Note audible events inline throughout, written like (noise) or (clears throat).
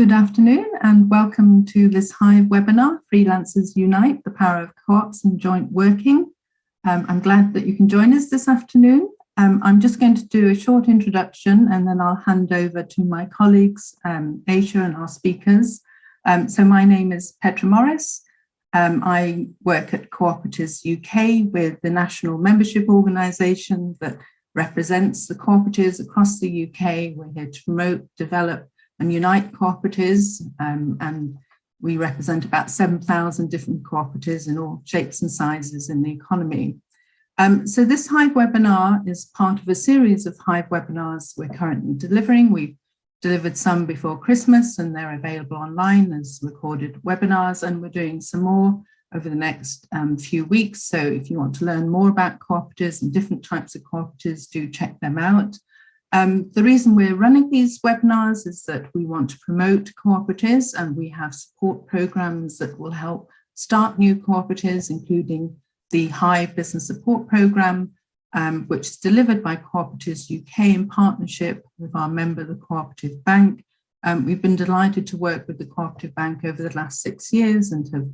Good afternoon and welcome to this Hive webinar, Freelancers Unite, the Power of Co-ops and Joint Working. Um, I'm glad that you can join us this afternoon. Um, I'm just going to do a short introduction and then I'll hand over to my colleagues, um, Aisha and our speakers. Um, so my name is Petra Morris. Um, I work at Cooperatives UK with the national membership organisation that represents the cooperatives across the UK. We're here to promote, develop and unite cooperatives um, and we represent about 7,000 different cooperatives in all shapes and sizes in the economy. Um, so this Hive webinar is part of a series of Hive webinars we're currently delivering. We've delivered some before Christmas and they're available online as recorded webinars and we're doing some more over the next um, few weeks. So if you want to learn more about cooperatives and different types of cooperatives, do check them out. Um, the reason we're running these webinars is that we want to promote cooperatives and we have support programs that will help start new cooperatives, including the Hive Business Support Program, um, which is delivered by Cooperatives UK in partnership with our member, the Cooperative Bank. Um, we've been delighted to work with the Cooperative Bank over the last six years and have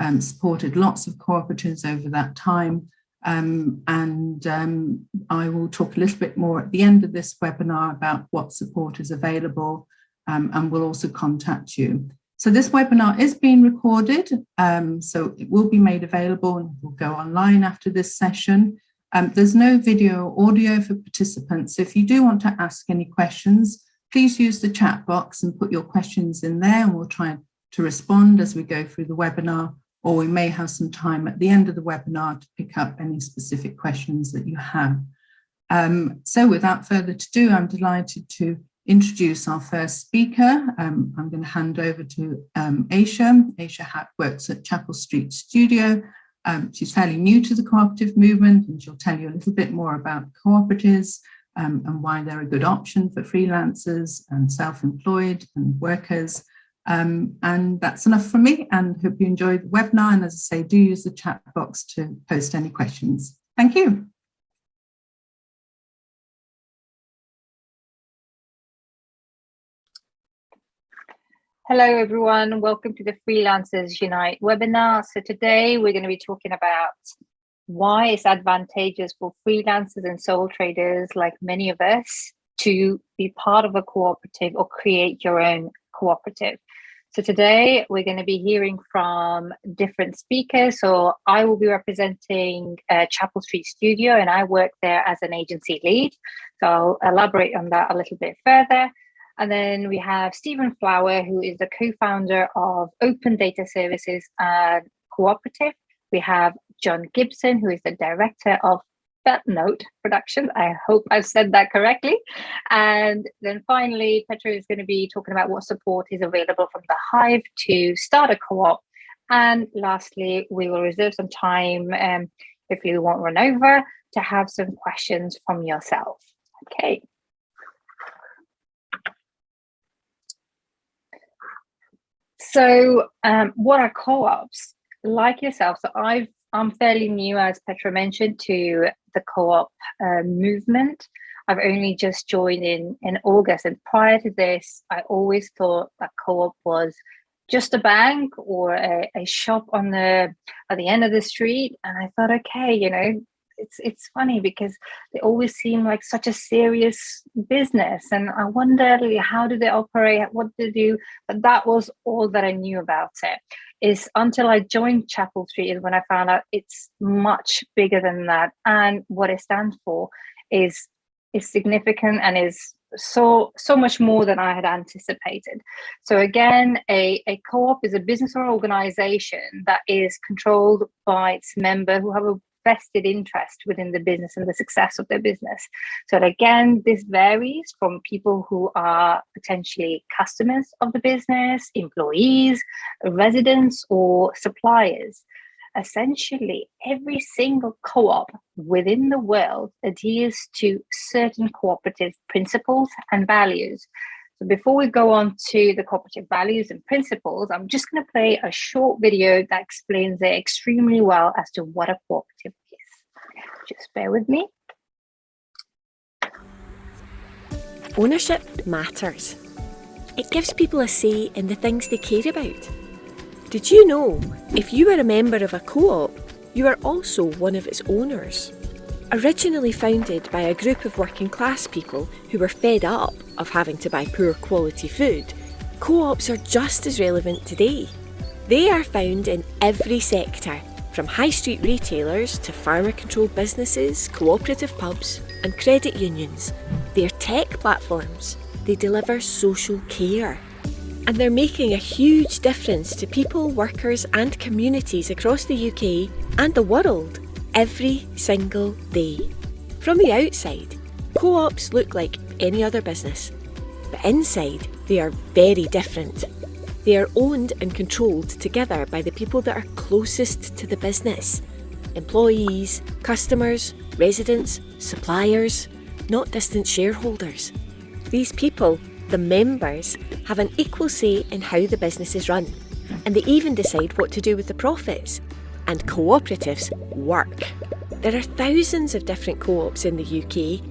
um, supported lots of cooperatives over that time. Um, and um, I will talk a little bit more at the end of this webinar about what support is available um, and we'll also contact you. So this webinar is being recorded, um, so it will be made available and will go online after this session. Um, there's no video or audio for participants. If you do want to ask any questions, please use the chat box and put your questions in there and we'll try to respond as we go through the webinar or we may have some time at the end of the webinar to pick up any specific questions that you have. Um, so without further ado, I'm delighted to introduce our first speaker. Um, I'm going to hand over to um, Aisha. Aisha Hatt works at Chapel Street Studio. Um, she's fairly new to the cooperative movement and she'll tell you a little bit more about cooperatives um, and why they're a good option for freelancers and self-employed and workers. Um, and that's enough from me and hope you enjoyed the webinar. And as I say, do use the chat box to post any questions. Thank you. Hello, everyone. Welcome to the Freelancers Unite webinar. So today we're going to be talking about why it's advantageous for freelancers and sole traders like many of us to be part of a cooperative or create your own cooperative. So today we're going to be hearing from different speakers. So I will be representing uh, Chapel Street Studio and I work there as an agency lead. So I'll elaborate on that a little bit further. And then we have Stephen Flower, who is the co-founder of Open Data Services and Cooperative. We have John Gibson, who is the director of Note production. I hope I've said that correctly. And then finally, Petra is going to be talking about what support is available from the Hive to start a co-op. And lastly, we will reserve some time um, if you won't run over to have some questions from yourself. Okay. So um, what are co-ops? Like yourself, so I've I'm fairly new, as Petra mentioned, to the co-op uh, movement. I've only just joined in in August, and prior to this, I always thought that co-op was just a bank or a, a shop on the at the end of the street. And I thought, okay, you know, it's it's funny because they always seem like such a serious business, and I wonder how do they operate, what do they do. But that was all that I knew about it is until I joined Chapel Street is when I found out it's much bigger than that. And what it stands for is is significant and is so so much more than I had anticipated. So again, a, a co-op is a business or organization that is controlled by its member who have a vested interest within the business and the success of their business. So again, this varies from people who are potentially customers of the business, employees, residents, or suppliers. Essentially, every single co-op within the world adheres to certain cooperative principles and values. So before we go on to the cooperative values and principles, I'm just going to play a short video that explains it extremely well as to what a cooperative is. Just bear with me. Ownership matters. It gives people a say in the things they care about. Did you know if you are a member of a co-op, you are also one of its owners? Originally founded by a group of working class people who were fed up of having to buy poor quality food, co-ops are just as relevant today. They are found in every sector, from high street retailers to farmer controlled businesses, cooperative pubs and credit unions. They're tech platforms. They deliver social care. And they're making a huge difference to people, workers and communities across the UK and the world every single day. From the outside, co-ops look like any other business. But inside, they are very different. They are owned and controlled together by the people that are closest to the business. Employees, customers, residents, suppliers, not distant shareholders. These people, the members, have an equal say in how the business is run, and they even decide what to do with the profits. And cooperatives work. There are thousands of different co-ops in the UK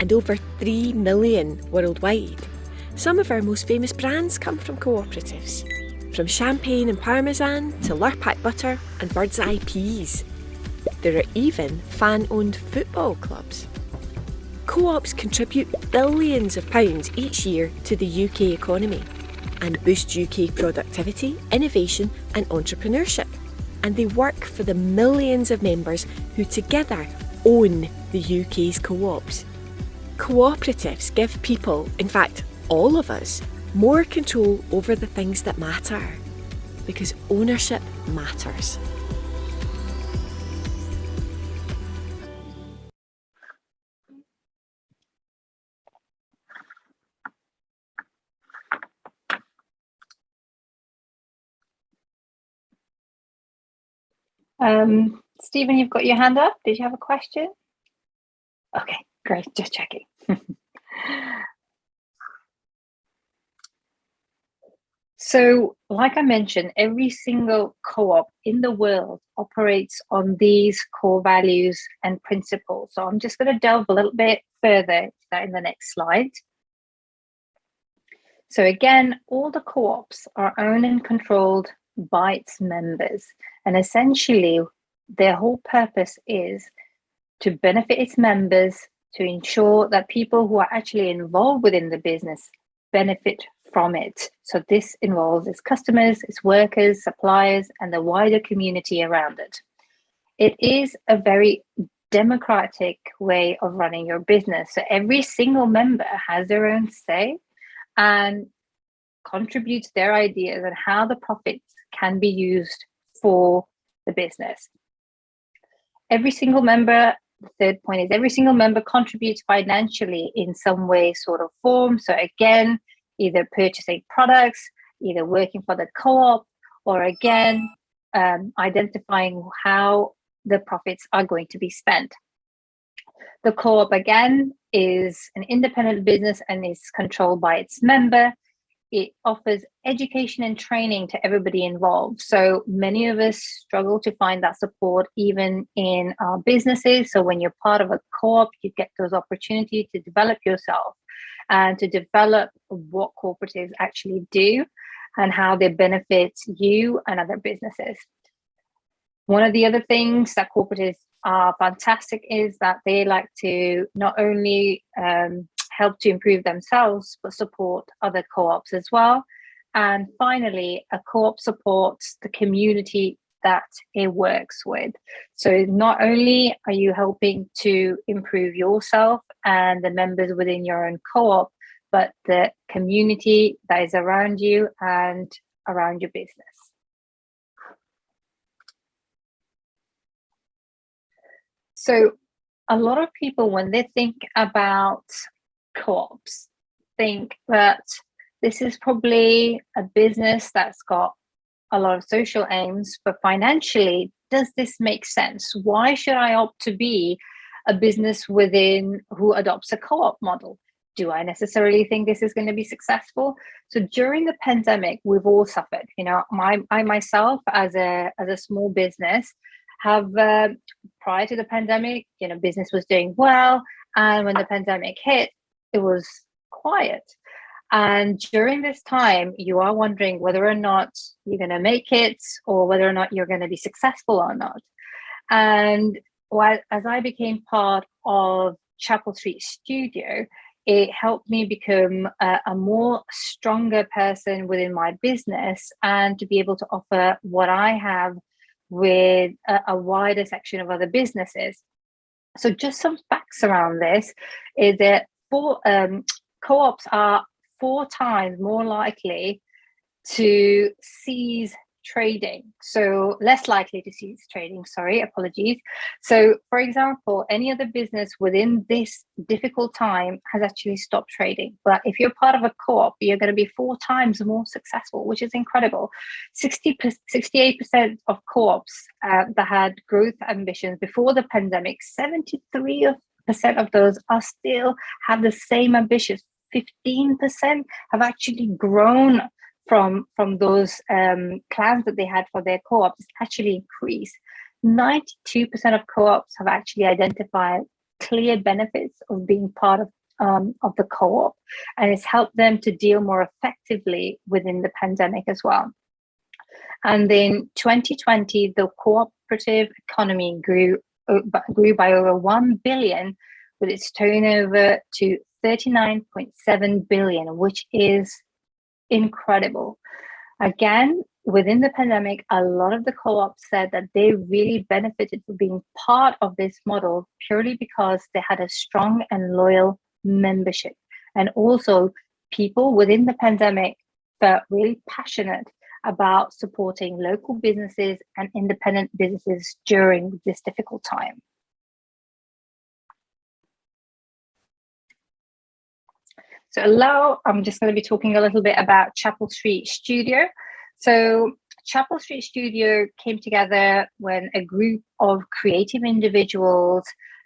and over 3 million worldwide. Some of our most famous brands come from cooperatives, from champagne and parmesan to Lurpak butter and Birds Eye peas. There are even fan-owned football clubs. Co-ops contribute billions of pounds each year to the UK economy and boost UK productivity, innovation and entrepreneurship. And they work for the millions of members who together own the UK's co-ops. Cooperatives give people, in fact all of us, more control over the things that matter. Because ownership matters. Um, Stephen, you've got your hand up. Did you have a question? Okay, great, just checking. (laughs) so, like I mentioned, every single co-op in the world operates on these core values and principles. So I'm just going to delve a little bit further that in the next slide. So again, all the co-ops are owned and controlled by its members. And essentially, their whole purpose is to benefit its members, to ensure that people who are actually involved within the business benefit from it. So this involves its customers, its workers, suppliers, and the wider community around it. It is a very democratic way of running your business. So every single member has their own say and contributes their ideas and how the profits can be used for the business. Every single member, the third point is every single member contributes financially in some way, sort of form. So again, either purchasing products, either working for the co-op, or again, um, identifying how the profits are going to be spent. The co-op again is an independent business and is controlled by its member it offers education and training to everybody involved. So many of us struggle to find that support even in our businesses. So when you're part of a co-op, you get those opportunities to develop yourself and to develop what cooperatives actually do and how they benefit you and other businesses. One of the other things that cooperatives are fantastic is that they like to not only um, help to improve themselves, but support other co-ops as well. And finally, a co-op supports the community that it works with. So not only are you helping to improve yourself and the members within your own co-op, but the community that is around you and around your business. So a lot of people, when they think about co-ops think that this is probably a business that's got a lot of social aims, but financially, does this make sense? Why should I opt to be a business within who adopts a co-op model? Do I necessarily think this is going to be successful? So during the pandemic, we've all suffered. You know, my I myself as a as a small business have uh, prior to the pandemic, you know, business was doing well, and when the pandemic hit, it was quiet. And during this time, you are wondering whether or not you're going to make it or whether or not you're going to be successful or not. And while, as I became part of Chapel Street Studio, it helped me become a, a, more stronger person within my business and to be able to offer what I have with a, a wider section of other businesses. So just some facts around this is that for um, co-ops are four times more likely to cease trading. So less likely to cease trading, sorry, apologies. So for example, any other business within this difficult time has actually stopped trading. But if you're part of a co-op, you're going to be four times more successful, which is incredible. 60, 68% of co-ops uh, that had growth ambitions before the pandemic, 73 of those are still have the same ambitions 15% have actually grown from from those um, plans that they had for their co-ops actually increased. 92% of co-ops have actually identified clear benefits of being part of um, of the co-op and it's helped them to deal more effectively within the pandemic as well. And in 2020, the cooperative economy grew grew by over 1 billion with its turnover to 39.7 billion, which is incredible. Again, within the pandemic, a lot of the co-ops said that they really benefited from being part of this model purely because they had a strong and loyal membership. And also people within the pandemic felt really passionate about supporting local businesses and independent businesses during this difficult time. So now I'm just going to be talking a little bit about Chapel Street Studio. So Chapel Street Studio came together when a group of creative individuals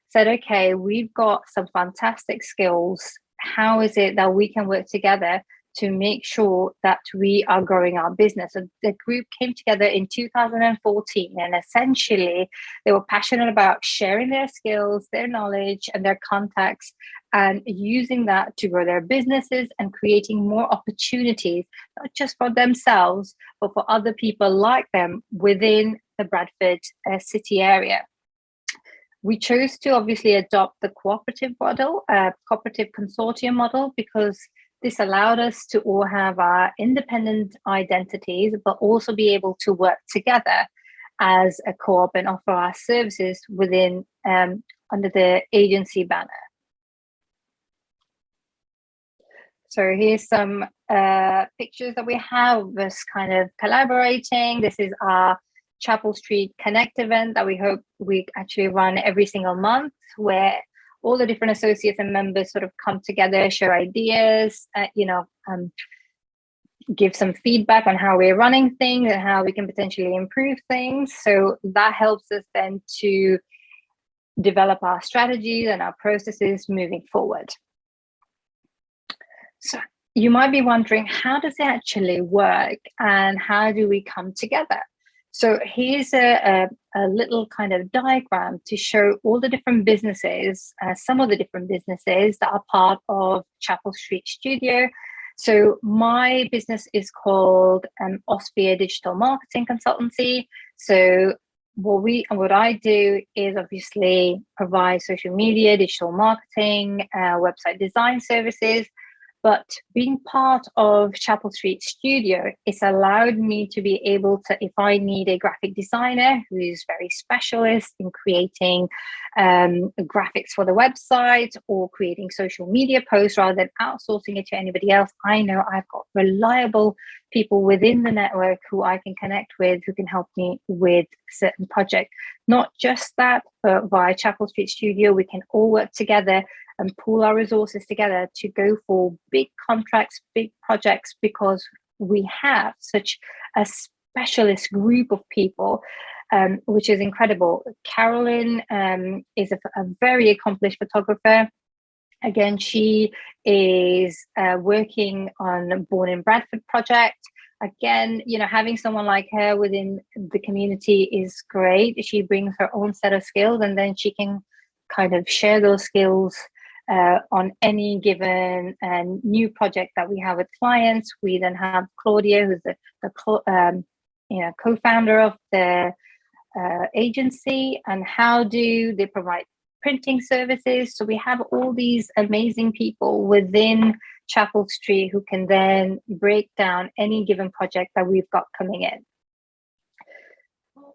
said, okay, we've got some fantastic skills. How is it that we can work together to make sure that we are growing our business. So the group came together in 2014 and essentially they were passionate about sharing their skills, their knowledge and their contacts and using that to grow their businesses and creating more opportunities, not just for themselves, but for other people like them within the Bradford uh, city area. We chose to obviously adopt the cooperative model, uh, cooperative consortium model, because this allowed us to all have our independent identities, but also be able to work together as a co-op and offer our services within um, under the agency banner. So here's some uh, pictures that we have of us kind of collaborating. This is our Chapel Street Connect event that we hope we actually run every single month where all the different associates and members sort of come together, share ideas, uh, you know, um, give some feedback on how we're running things and how we can potentially improve things. So that helps us then to develop our strategies and our processes moving forward. So you might be wondering, how does it actually work and how do we come together? So here's a, a, little kind of diagram to show all the different businesses, uh, some of the different businesses that are part of Chapel Street Studio. So my business is called um, Osphere Digital Marketing Consultancy. So what we and what I do is obviously provide social media, digital marketing, uh, website design services, but being part of Chapel Street Studio, it's allowed me to be able to, if I need a graphic designer who is very specialist in creating um, graphics for the website or creating social media posts rather than outsourcing it to anybody else, I know I've got reliable people within the network who I can connect with who can help me with certain project. Not just that, but via Chapel Street Studio, we can all work together and pool our resources together to go for big contracts, big projects, because we have such a specialist group of people, um, which is incredible. Carolyn um, is a, a, very accomplished photographer. Again, she is uh, working on Born in Bradford project. Again, you know, having someone like her within the community is great. She brings her own set of skills and then she can kind of share those skills uh, on any given uh, new project that we have with clients. We then have Claudia, who's the, the um, you know, co-founder of the uh, agency, and how do they provide printing services. So we have all these amazing people within Chapel Street who can then break down any given project that we've got coming in.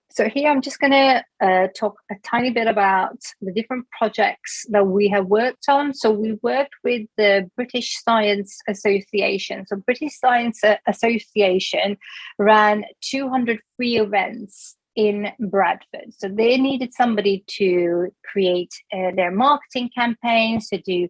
So here I'm just going to uh, talk a tiny bit about the different projects that we have worked on. So we worked with the British Science Association. So British Science Association ran 200 free events in Bradford. So they needed somebody to create uh, their marketing campaigns, to do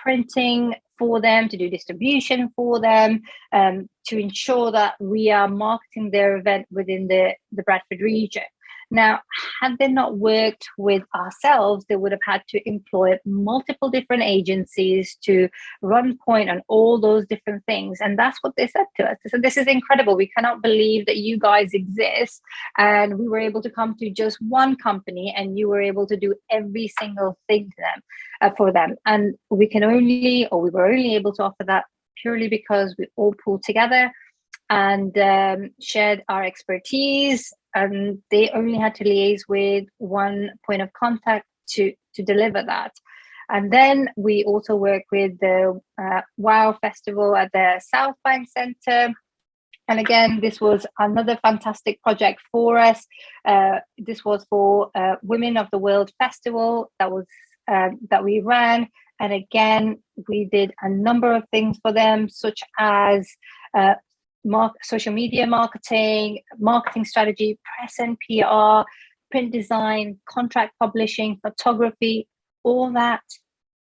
printing for them, to do distribution for them, um, to ensure that we are marketing their event within the, the Bradford region. Now, had they not worked with ourselves, they would have had to employ multiple different agencies to run point on all those different things. And that's what they said to us. They said, this is incredible. We cannot believe that you guys exist. And we were able to come to just one company and you were able to do every single thing to them uh, for them. And we can only, or we were only able to offer that purely because we all pulled together and um, shared our expertise and they only had to liaise with one point of contact to to deliver that. And then we also work with the uh, wow festival at the south bank center. And again this was another fantastic project for us. Uh, this was for uh, women of the world festival that was uh, that we ran. And again we did a number of things for them such as uh, mark, social media marketing, marketing strategy, press and PR, print design, contract publishing, photography, all that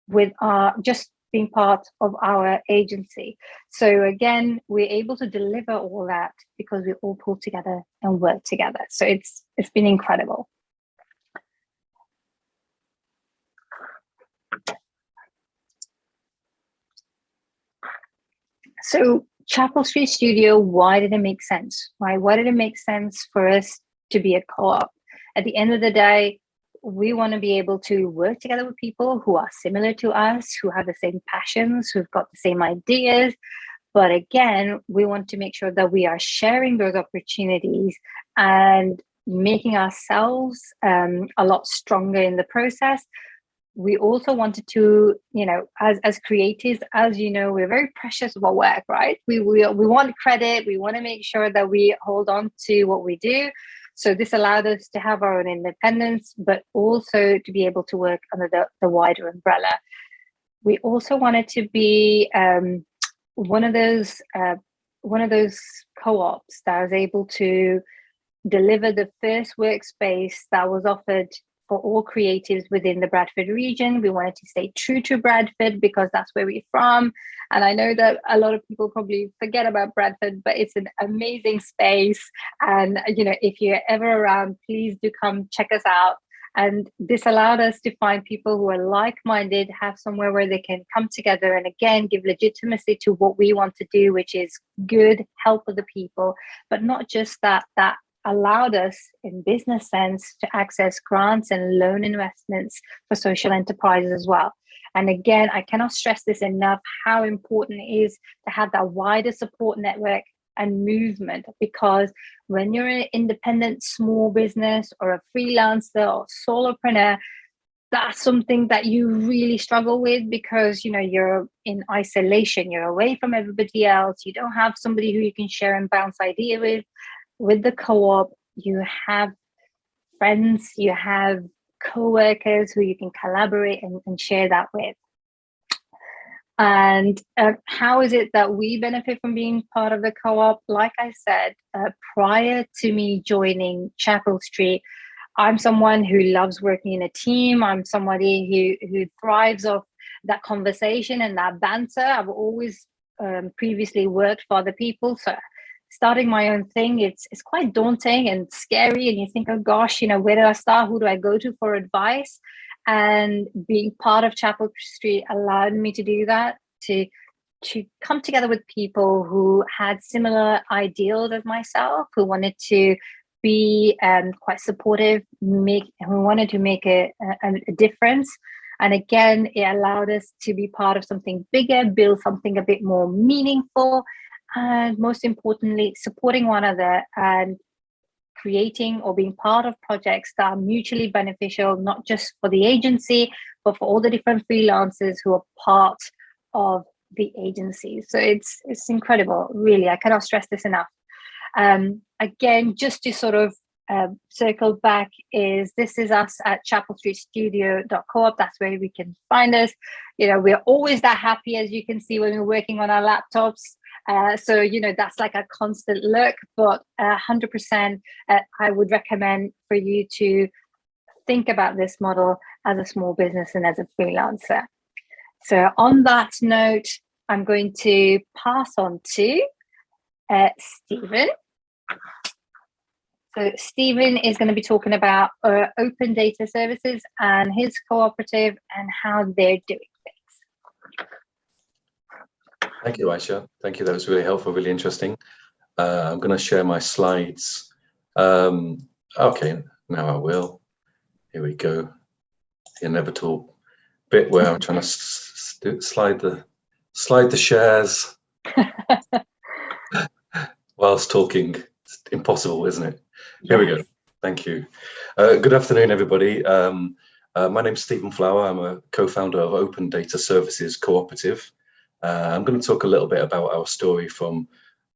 with our just being part of our agency. So again, we're able to deliver all that because we all pull together and work together. So it's it's been incredible. So Chapel Street Studio, why did it make sense? Why, why did it make sense for us to be a co-op? At the end of the day, we want to be able to work together with people who are similar to us, who have the same passions, who've got the same ideas. But again, we want to make sure that we are sharing those opportunities and making ourselves um, a lot stronger in the process we also wanted to, you know, as as creatives, as you know, we're very precious of our work, right? We we we want credit. We want to make sure that we hold on to what we do. So this allowed us to have our own independence, but also to be able to work under the, the wider umbrella. We also wanted to be um, one of those uh, one of those co-ops that was able to deliver the first workspace that was offered for all creatives within the Bradford region. We wanted to stay true to Bradford because that's where we're from. And I know that a lot of people probably forget about Bradford, but it's an amazing space. And, you know, if you're ever around, please do come check us out. And this allowed us to find people who are like-minded, have somewhere where they can come together and again, give legitimacy to what we want to do, which is good, help other people, but not just that, that allowed us in business sense to access grants and loan investments for social enterprises as well. And again, I cannot stress this enough how important it is to have that wider support network and movement because when you're an independent small business or a freelancer or solopreneur, that's something that you really struggle with because you know you're in isolation you're away from everybody else you don't have somebody who you can share and bounce idea with with the co-op, you have friends, you have co-workers who you can collaborate and, and share that with. And uh, how is it that we benefit from being part of the co-op? Like I said, uh, prior to me joining Chapel Street, I'm someone who loves working in a team. I'm somebody who, who thrives off that conversation and that banter. I've always um, previously worked for other people. So starting my own thing it's it's quite daunting and scary and you think oh gosh you know where do i start? Who do i go to for advice? And being part of chapel street allowed me to do that to to come together with people who had similar ideals as myself who wanted to be um, quite supportive make who wanted to make a, a, a difference. And again, it allowed us to be part of something bigger, build something a bit more meaningful, and most importantly, supporting one another and creating or being part of projects that are mutually beneficial, not just for the agency, but for all the different freelancers who are part of the agency. So it's it's incredible, really. I cannot stress this enough. Um, again, just to sort of uh, circle back is this is us at chapel street studio.coop that's where we can find us you know we're always that happy as you can see when we're working on our laptops uh, so you know that's like a constant look but uh, 100% uh, i would recommend for you to think about this model as a small business and as a freelancer so on that note i'm going to pass on to uh, stephen so Stephen is going to be talking about uh, open data services and his cooperative and how they're doing. Thank you, Aisha. Thank you. That was really helpful, really interesting. Uh, I'm going to share my slides. Um, okay, now I will. Here we go. The inevitable bit where I'm trying to slide the slide the shares (laughs) whilst talking. It's impossible, isn't it? Here we go. Thank you. Uh, good afternoon, everybody. Um, uh, my name is Stephen Flower. I'm a co-founder of Open Data Services Cooperative. Uh, I'm going to talk a little bit about our story from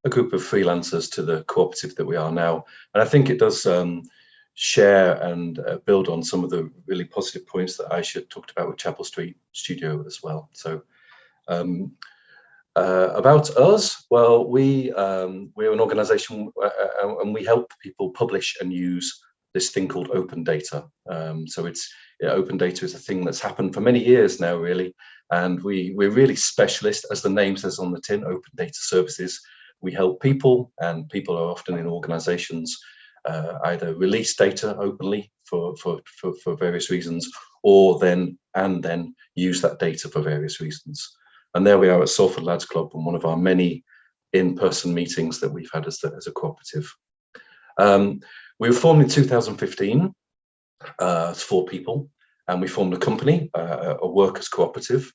a group of freelancers to the cooperative that we are now. And I think it does um, share and uh, build on some of the really positive points that Aisha talked about with Chapel Street Studio as well. So um, uh, about us, well, we, um, we're an organization uh, uh, and we help people publish and use this thing called open data. Um, so it's yeah, open data is a thing that's happened for many years now, really. And we, we're really specialist, as the name says on the tin, open data services. We help people and people are often in organizations uh, either release data openly for, for, for, for various reasons or then and then use that data for various reasons. And there we are at Salford Lads Club and one of our many in-person meetings that we've had as, the, as a cooperative. Um, we were formed in 2015 uh, four people, and we formed a company, uh, a workers cooperative,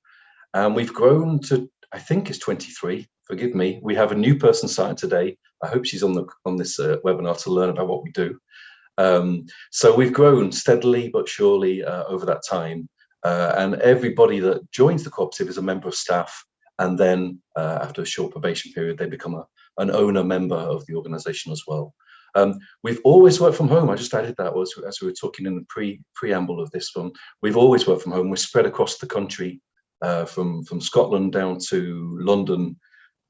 and we've grown to, I think it's 23, forgive me. We have a new person signed today. I hope she's on the on this uh, webinar to learn about what we do. Um, so we've grown steadily but surely uh, over that time. Uh, and everybody that joins the cooperative is a member of staff. And then uh, after a short probation period, they become a, an owner member of the organization as well. Um, we've always worked from home. I just added that was as we were talking in the pre preamble of this one. We've always worked from home. We're spread across the country, uh, from from Scotland down to London,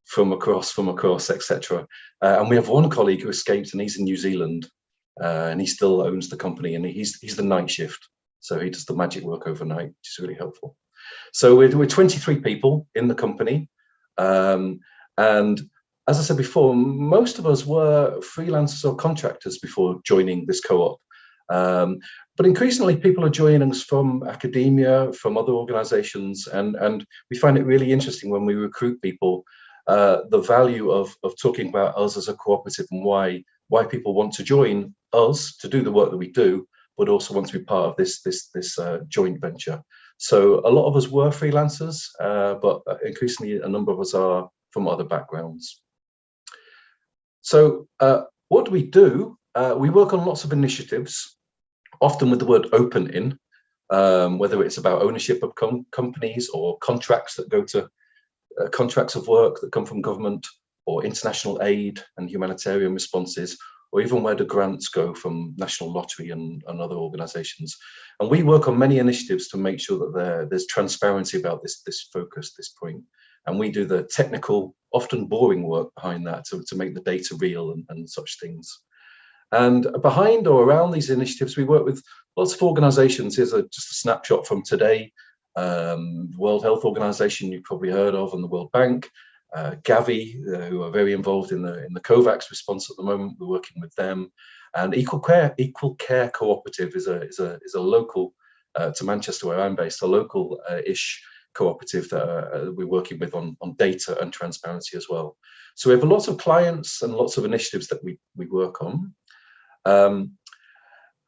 from across, from across, etc. Uh, and we have one colleague who escaped, and he's in New Zealand, uh, and he still owns the company, and he's he's the night shift. So he does the magic work overnight, which is really helpful. So we're, we're 23 people in the company. Um, and as I said before, most of us were freelancers or contractors before joining this co-op. Um, but increasingly people are joining us from academia, from other organizations, and, and we find it really interesting when we recruit people, uh, the value of, of talking about us as a cooperative and why, why people want to join us to do the work that we do, but also want to be part of this this this uh, joint venture. So a lot of us were freelancers, uh, but increasingly a number of us are from other backgrounds. So uh, what do we do? Uh, we work on lots of initiatives, often with the word open in, um, whether it's about ownership of com companies or contracts that go to uh, contracts of work that come from government or international aid and humanitarian responses, or even where the grants go from National Lottery and, and other organisations. And we work on many initiatives to make sure that there, there's transparency about this, this focus, this point. And we do the technical, often boring work behind that to, to make the data real and, and such things. And behind or around these initiatives, we work with lots of organisations. Here's a, just a snapshot from today. Um, World Health Organization you've probably heard of and the World Bank, uh, Gavi, uh, who are very involved in the in the COVAX response at the moment. We're working with them, and Equal Care Equal Care Cooperative is a is a is a local uh, to Manchester where I'm based, a local-ish cooperative that uh, we're working with on on data and transparency as well. So we have a lots of clients and lots of initiatives that we we work on. Um,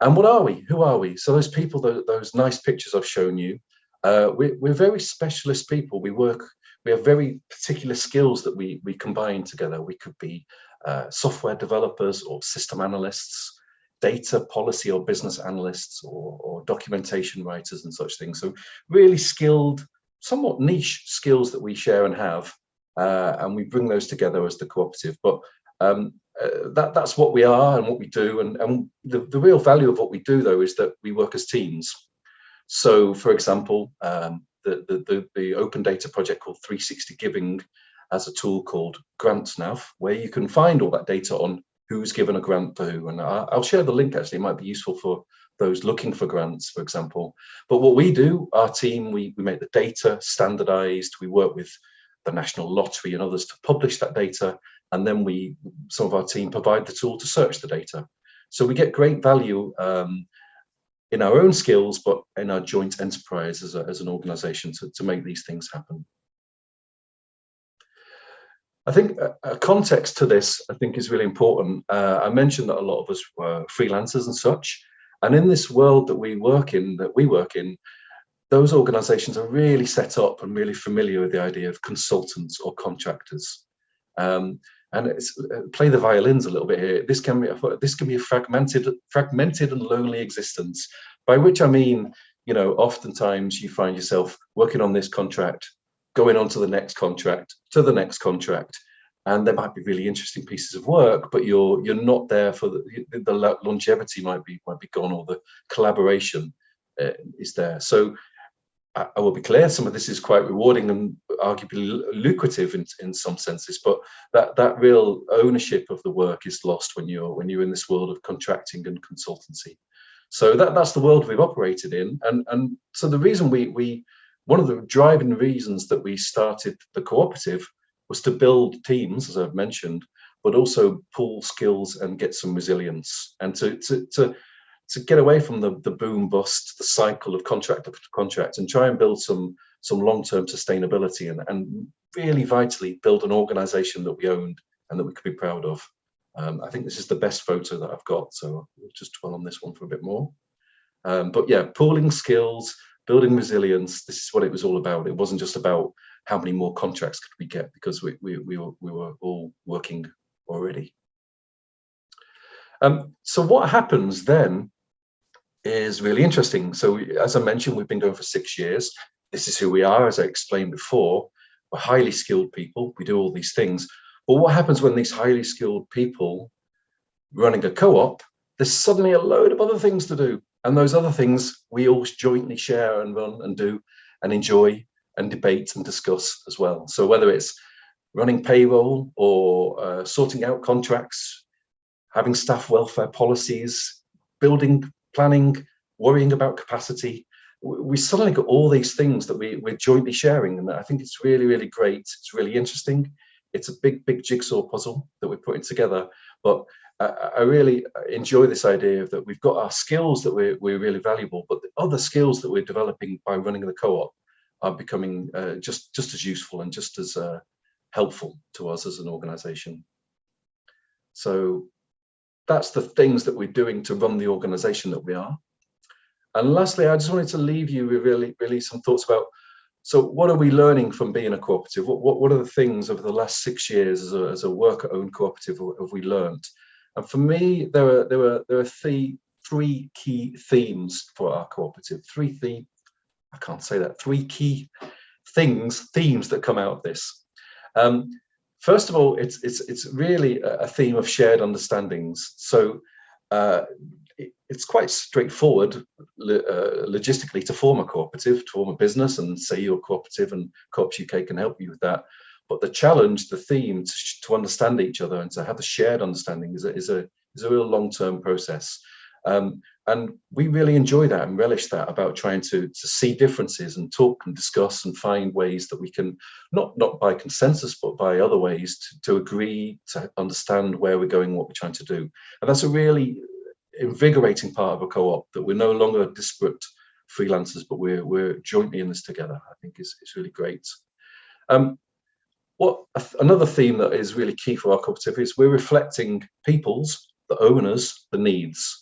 and what are we? Who are we? So those people, those, those nice pictures I've shown you, Uh, we, we're very specialist people. We work, we have very particular skills that we, we combine together. We could be uh, software developers or system analysts, data policy or business analysts or, or, documentation writers and such things. So really skilled, somewhat niche skills that we share and have, uh, and we bring those together as the cooperative. But um, uh, that, that's what we are and what we do. And, and the, the real value of what we do, though, is that we work as teams. So, for example, um, the, the, the, the, open data project called 360 Giving has a tool called GrantNav, where you can find all that data on who's given a grant to who. And I'll share the link, actually, it might be useful for those looking for grants, for example. But what we do, our team, we, we make the data standardized, we work with the National Lottery and others to publish that data, and then we, some of our team provide the tool to search the data. So we get great value um, in our own skills, but in our joint enterprise as, a, as an organization to, to make these things happen. I think a, context to this, I think, is really important. Uh, I mentioned that a lot of us were freelancers and such, and in this world that we work in, that we work in, those organizations are really set up and really familiar with the idea of consultants or contractors. Um, and it's, uh, play the violins a little bit here. This can be a, this can be a fragmented, fragmented and lonely existence. By which I mean, you know, oftentimes you find yourself working on this contract, going on to the next contract, to the next contract, and there might be really interesting pieces of work, but you're you're not there for the, the longevity might be might be gone or the collaboration uh, is there. So I will be clear, some of this is quite rewarding and arguably lucrative in, in some senses, but that, that real ownership of the work is lost when you're when you're in this world of contracting and consultancy. So that, that's the world we've operated in. And, and so the reason we, we, one of the driving reasons that we started the cooperative was to build teams, as I've mentioned, but also pool skills and get some resilience and to, to, to to get away from the, the boom bust, the cycle of contract after contract and try and build some some long-term sustainability and, and really vitally build an organization that we owned and that we could be proud of. Um, I think this is the best photo that I've got, so we'll just dwell on this one for a bit more. Um, but yeah, pooling skills, building resilience, this is what it was all about. It wasn't just about how many more contracts could we get because we, we, we, were, we were all working already. Um, so what happens then is really interesting. So as I mentioned, we've been going for six years. This is who we are, as I explained before. We're highly skilled people. We do all these things. But what happens when these highly skilled people running a co-op, there's suddenly a load of other things to do. And those other things we all jointly share and run and do and enjoy and debate and discuss as well. So whether it's running payroll or uh, sorting out contracts, having staff welfare policies, building planning, worrying about capacity. We suddenly got all these things that we, we're jointly sharing. And I think it's really, really great. It's really interesting. It's a big, big jigsaw puzzle that we're putting together. But I, really enjoy this idea of that we've got our skills that we're, we're really valuable, but the other skills that we're developing by running the co-op are becoming uh, just, just as useful and just as uh, helpful to us as an organization. So that's the things that we're doing to run the organization that we are. And lastly, I just wanted to leave you with really, really some thoughts about, so what are we learning from being a cooperative? What, what, what are the things over the last six years as a, as a worker-owned cooperative have we learned? And for me, there are, there are, there are three, three key themes for our cooperative, three the, I can't say that, three key things, themes that come out of this. Um, First of all, it's it's it's really a theme of shared understandings. So uh, it, it's quite straightforward uh, logistically to form a cooperative, to form a business, and say you're cooperative, and Co-ops UK can help you with that. But the challenge, the theme, to, to understand each other and to have a shared understanding is a is a is a real long-term process. Um, and we really enjoy that and relish that about trying to, to see differences and talk and discuss and find ways that we can, not, not by consensus, but by other ways to, to agree, to understand where we're going, what we're trying to do. And that's a really invigorating part of a co-op, that we're no longer disparate freelancers, but we're, we're jointly in this together, I think is, is really great. Um, what Another theme that is really key for our cooperative is we're reflecting people's, the owners, the needs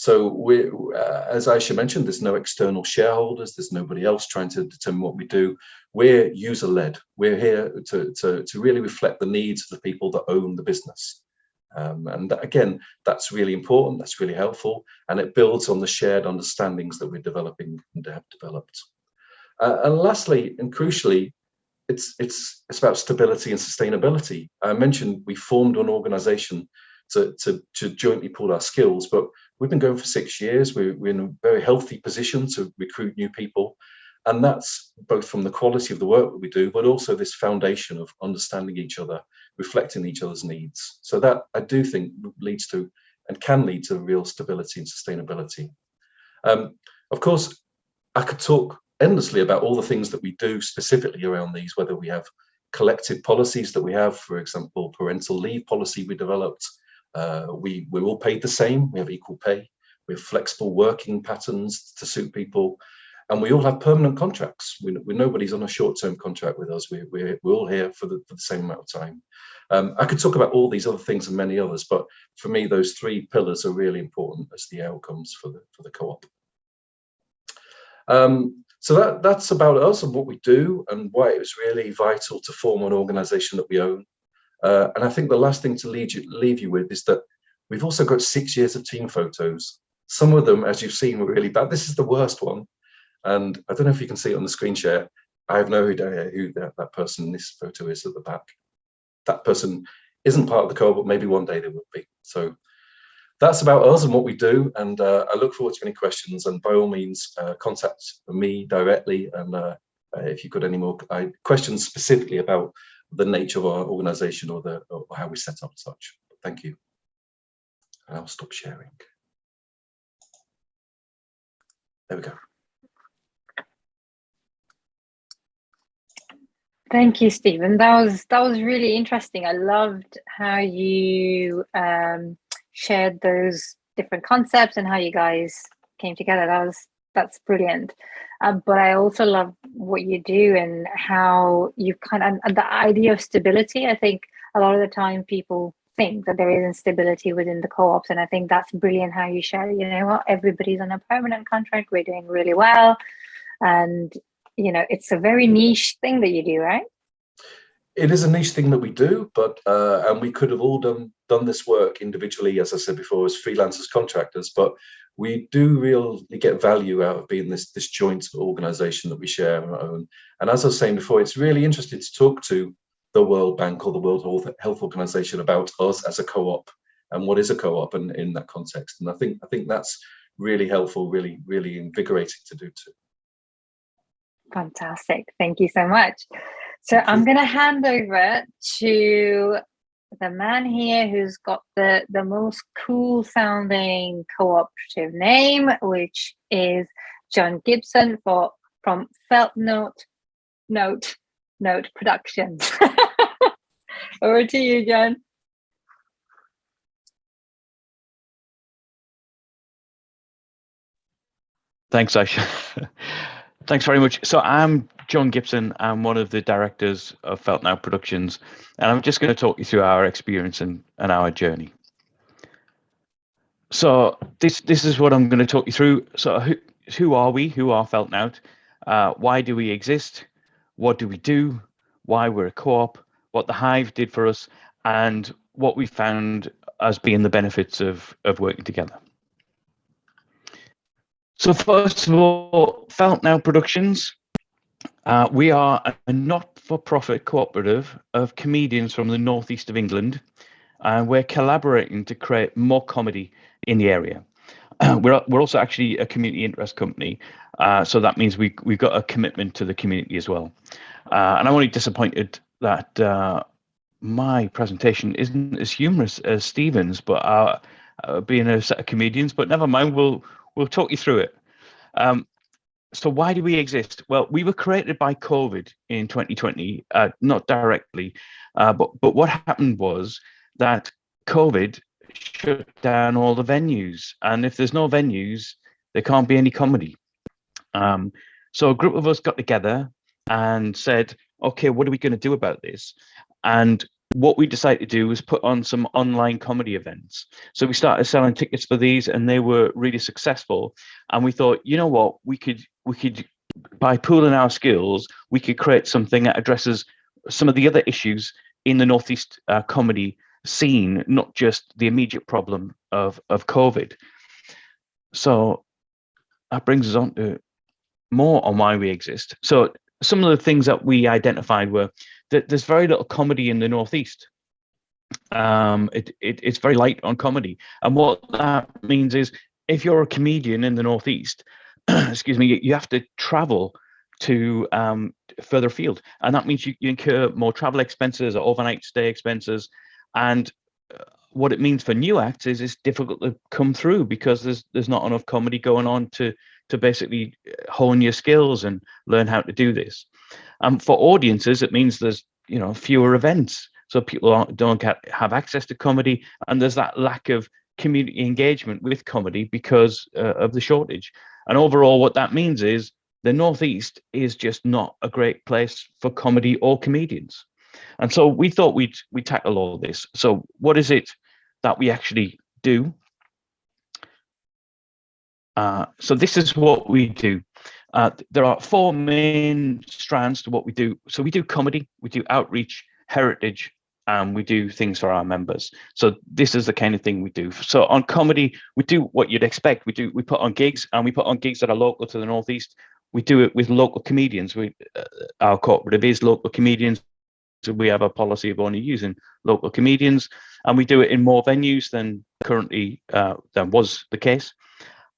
So we, uh, as Aisha mentioned, there's no external shareholders. There's nobody else trying to determine what we do. We're user-led. We're here to, to, to really reflect the needs of the people that own the business. Um, and that, again, that's really important. That's really helpful, and it builds on the shared understandings that we're developing and have developed. Uh, and lastly, and crucially, it's it's it's about stability and sustainability. I mentioned we formed an organisation to, to, to jointly pool our skills. But we've been going for six years. We're, we're in a very healthy position to recruit new people. And that's both from the quality of the work that we do, but also this foundation of understanding each other, reflecting each other's needs. So that I do think leads to and can lead to real stability and sustainability. Um, of course, I could talk endlessly about all the things that we do specifically around these, whether we have collective policies that we have, for example, parental leave policy we developed, uh, we, we're all paid the same, we have equal pay, we have flexible working patterns to suit people, and we all have permanent contracts. We, we nobody's on a short-term contract with us. We, we're, we're all here for the, for the same amount of time. Um, I could talk about all these other things and many others, but for me, those three pillars are really important as the outcomes for the, for the co-op. Um, so that, that's about us and what we do and why it was really vital to form an organization that we own. Uh, and I think the last thing to leave you, leave you with is that we've also got six years of team photos. Some of them, as you've seen, were really bad. This is the worst one. And I don't know if you can see it on the screen share. I have no idea who that, that person in this photo is at the back. That person isn't part of the co but maybe one day they will be. So that's about us and what we do. And uh, I look forward to any questions. And by all means, uh, contact me directly. And uh, if you've got any more uh, questions specifically about the nature of our organization or the or how we set up such. Thank you. And I'll stop sharing. There we go. Thank you, Stephen. That was that was really interesting. I loved how you um, shared those different concepts and how you guys came together. That was that's brilliant. Um, but I also love what you do and how you kind of and the idea of stability. I think a lot of the time people think that there is instability within the co-ops, and I think that's brilliant how you share. You know what? Everybody's on a permanent contract. We're doing really well, and you know it's a very niche thing that you do, right? It is a niche thing that we do, but uh, and we could have all done done this work individually, as I said before, as freelancers, contractors, but we do really get value out of being this this joint organization that we share and own. And as I was saying before, it's really interesting to talk to the World Bank or the World Health Organization about us as a co-op and what is a co-op and in that context. And I think I think that's really helpful, really, really invigorating to do too. Fantastic. Thank you so much. So I'm going to hand over to the man here who's got the, the most cool sounding cooperative name, which is John Gibson for from Felt Nowt Nowt Nowt Productions. (laughs) Over to you, John. Thanks, Aisha. (laughs) Thanks very much. So I'm John Gibson. I'm one of the directors of Felt Nowt Productions, and I'm just going to talk you through our experience and, and our journey. So this this is what I'm going to talk you through. So who, who are we? Who are Felt Nowt? Uh, why do we exist? What do we do? Why we're a co-op? What the Hive did for us, and what we found as being the benefits of of working together. So first of all, Felt Nowt Productions. Uh, we are a not-for-profit cooperative of comedians from the northeast of England, and we're collaborating to create more comedy in the area. (clears throat) we're we're also actually a community interest company, uh, so that means we we've got a commitment to the community as well. Uh, and I'm only disappointed that uh, my presentation isn't as humorous as Stephen's, but uh, being a set of comedians. But never mind, we'll we'll talk you through it. Um, so why do we exist? Well, we were created by COVID in 2020, uh, not directly, uh, but but what happened was that COVID shut down all the venues, and if there's no venues, there can't be any comedy. Um, so a group of us got together and said, okay, what are we going to do about this? And what we decided to do was put on some online comedy events. So we started selling tickets for these and they were really successful. And we thought, you know what, we could we could by pooling our skills, we could create something that addresses some of the other issues in the Northeast uh, comedy scene, not just the immediate problem of, of COVID. So that brings us on to more on why we exist. So some of the things that we identified were there's very little comedy in the Northeast. Um, it, it, it's very light on comedy. And what that means is if you're a comedian in the Northeast, (clears throat) excuse me, you, have to travel to um, further afield. And that means you, you, incur more travel expenses or overnight stay expenses. And uh, what it means for new acts is it's difficult to come through because there's there's not enough comedy going on to to basically hone your skills and learn how to do this. And um, for audiences, it means there's you know fewer events, so people don't get, have access to comedy, and there's that lack of community engagement with comedy because uh, of the shortage. And overall, what that means is the Northeast is just not a great place for comedy or comedians. And so we thought we'd we tackle all this. So what is it that we actually do? Uh, so this is what we do. Uh, there are four main strands to what we do. So we do comedy, we do outreach, heritage, and we do things for our members. So this is the kind of thing we do. So on comedy, we do what you'd expect. We do we put on gigs, and we put on gigs that are local to the northeast. We do it with local comedians. We uh, our cooperative is local comedians. So we have a policy of only using local comedians, and we do it in more venues than currently uh, than was the case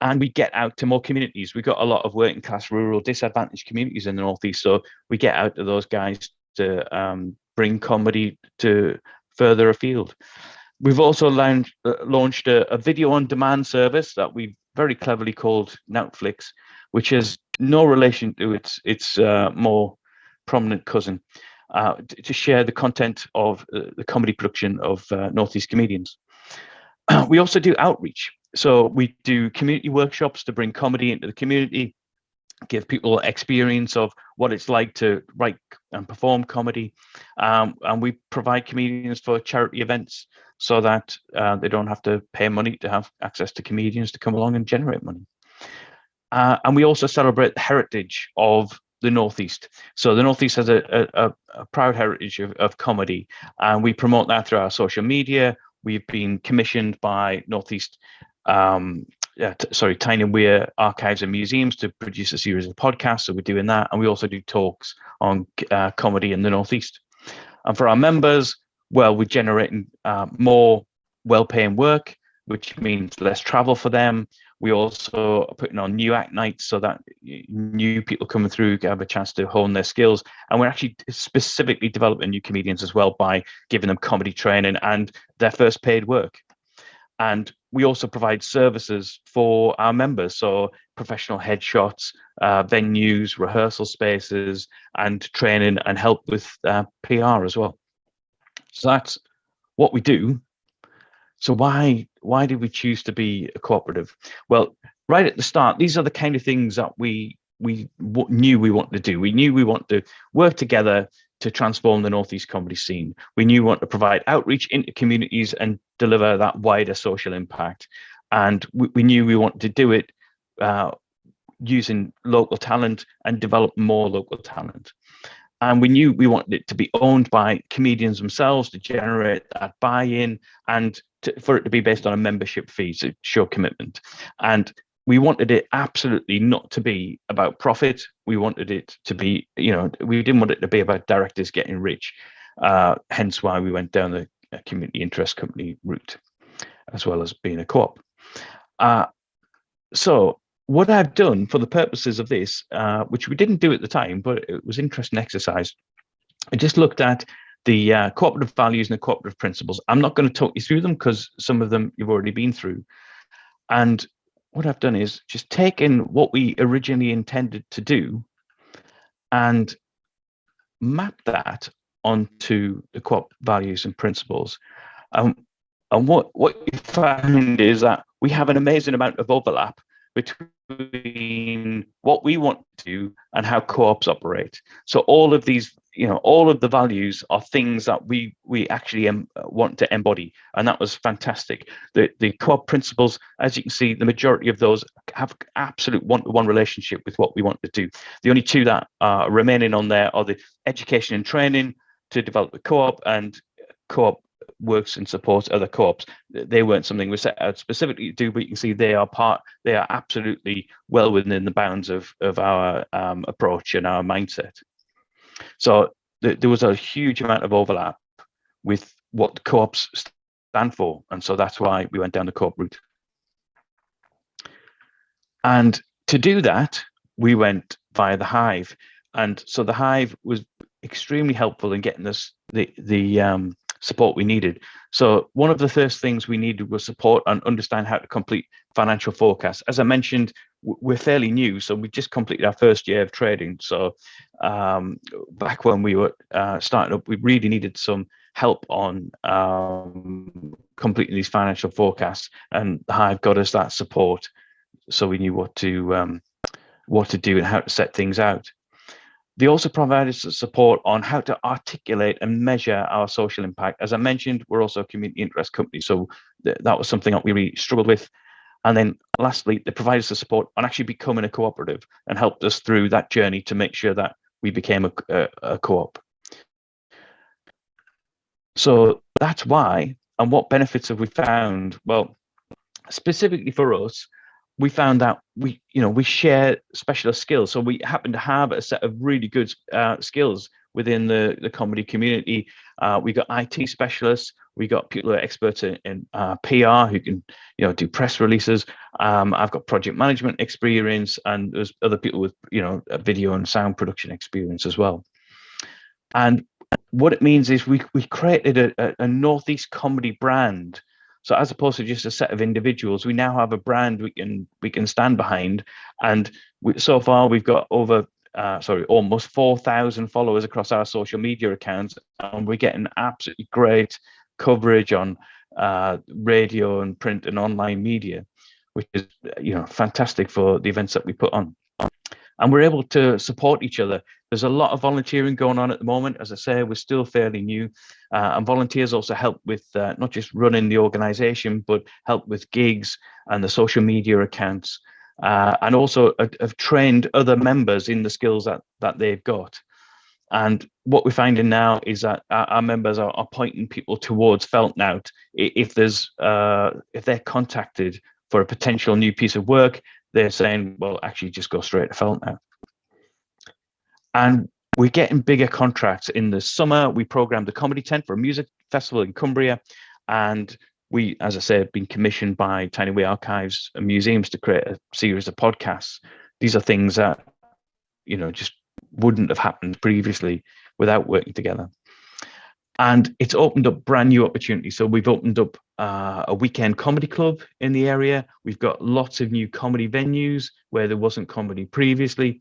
and we get out to more communities. We've got a lot of working class, rural, disadvantaged communities in the Northeast. So we get out to those guys to um, bring comedy to further afield. We've also launched, uh, launched a, a, video on demand service that we've very cleverly called Nowtflix, which has no relation to its, its uh, more prominent cousin, uh, to share the content of uh, the comedy production of uh, Northeast comedians. (clears throat) we also do outreach. So we do community workshops to bring comedy into the community, give people experience of what it's like to write and perform comedy. Um, and we provide comedians for charity events so that uh, they don't have to pay money to have access to comedians to come along and generate money. Uh, and we also celebrate the heritage of the Northeast. So the Northeast has a, a, a proud heritage of, of comedy, and we promote that through our social media. We've been commissioned by Northeast um, uh, sorry, Tyne and Wear Archives and Museums to produce a series of podcasts. So we're doing that. And we also do talks on uh, comedy in the Northeast. And for our members, well, we're generating uh, more well-paying work, which means less travel for them. We also are putting on new act nights so that new people coming through have a chance to hone their skills. And we're actually specifically developing new comedians as well by giving them comedy training and their first paid work. And we also provide services for our members. So professional headshots, uh, venues, rehearsal spaces, and training and help with uh, PR as well. So that's what we do. So why why did we choose to be a cooperative? Well, right at the start, these are the kind of things that we we knew we wanted to do. We knew we want to work together to transform the Northeast comedy scene. We knew we want to provide outreach into communities and deliver that wider social impact. And we, we knew we wanted to do it uh, using local talent and develop more local talent. And we knew we wanted it to be owned by comedians themselves to generate that buy-in and to, for it to be based on a membership fee to show commitment. And we wanted it absolutely not to be about profit. We wanted it to be, you know, we didn't want it to be about directors getting rich. Uh, hence why we went down the uh, community interest company route, as well as being a co-op. Uh, so what I've done for the purposes of this, uh, which we didn't do at the time, but it was interesting exercise. I just looked at the uh, cooperative values and the cooperative principles. I'm not going to talk you through them because some of them you've already been through. And what I've done is just taken what we originally intended to do and map that onto the co-op values and principles. Um, and what, what you find is that we have an amazing amount of overlap between what we want to do and how co-ops operate. So all of these you know all of the values are things that we we actually um, want to embody and that was fantastic the the co-op principles as you can see the majority of those have absolute one-to-one relationship with what we want to do the only two that are remaining on there are the education and training to develop the co-op and co-op works and supports other co-ops they weren't something we set out specifically to do but you can see they are part they are absolutely well within the bounds of of our um, approach and our mindset so th there was a huge amount of overlap with what co-ops stand for. And so that's why we went down the co-op route. And to do that, we went via the Hive. And so the Hive was extremely helpful in getting us the, the um, support we needed. So one of the first things we needed was support and understand how to complete financial forecasts. As I mentioned, we're fairly new, so we just completed our first year of trading. So um, back when we were uh, starting up, we really needed some help on um, completing these financial forecasts, and Hive got us that support, so we knew what to um, what to do and how to set things out. They also provided support on how to articulate and measure our social impact. As I mentioned, we're also a community interest company, so th that was something that we really struggled with. And then lastly, they provided us the support on actually becoming a cooperative and helped us through that journey to make sure that we became a, a, a co-op. So that's why, and what benefits have we found? Well, specifically for us, we found that we, you know, we share specialist skills. So we happen to have a set of really good uh, skills within the, the comedy community. Uh, we got IT specialists, we got people who are experts in, in uh, PR who can, you know, do press releases. Um, I've got project management experience, and there's other people with, you know, video and sound production experience as well. And what it means is we we created a, a, northeast comedy brand so as opposed to just a set of individuals, we now have a brand we can we can stand behind. And we, so far, we've got over uh, sorry almost four thousand followers across our social media accounts, and we're getting absolutely great coverage on uh, radio and print and online media, which is you know fantastic for the events that we put on and we're able to support each other. There's a lot of volunteering going on at the moment. As I say, we're still fairly new uh, and volunteers also help with uh, not just running the organization, but help with gigs and the social media accounts uh, and also have trained other members in the skills that, that they've got. And what we're finding now is that our, members are, are, pointing people towards Felt Nowt if there's uh, if they're contacted for a potential new piece of work they're saying, well, actually just go straight to Felt Nowt. And we're getting bigger contracts. In the summer, we programmed the comedy tent for a music festival in Cumbria. And we, as I said, have been commissioned by Tyne and Wear Archives and museums to create a series of podcasts. These are things that, you know, just wouldn't have happened previously without working together and it's opened up brand new opportunities. So we've opened up uh, a weekend comedy club in the area. We've got lots of new comedy venues where there wasn't comedy previously.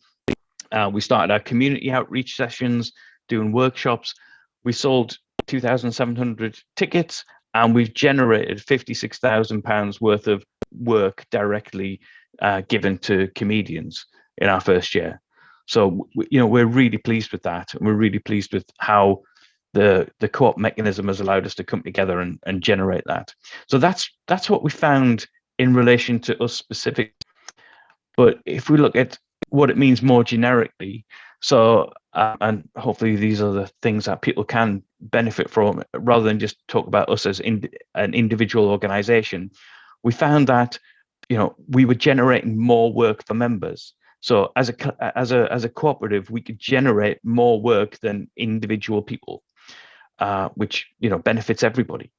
Uh, we started our community outreach sessions, doing workshops. We sold 2,700 tickets and we've generated 56,000 pounds worth of work directly uh, given to comedians in our first year. So, you know, we're really pleased with that. And we're really pleased with how the the co-op mechanism has allowed us to come together and, and generate that. So that's that's what we found in relation to us specific. But if we look at what it means more generically, so uh, and hopefully these are the things that people can benefit from rather than just talk about us as in, an individual organization. We found that you know we were generating more work for members. So as a as a as a cooperative, we could generate more work than individual people uh, which you know benefits everybody.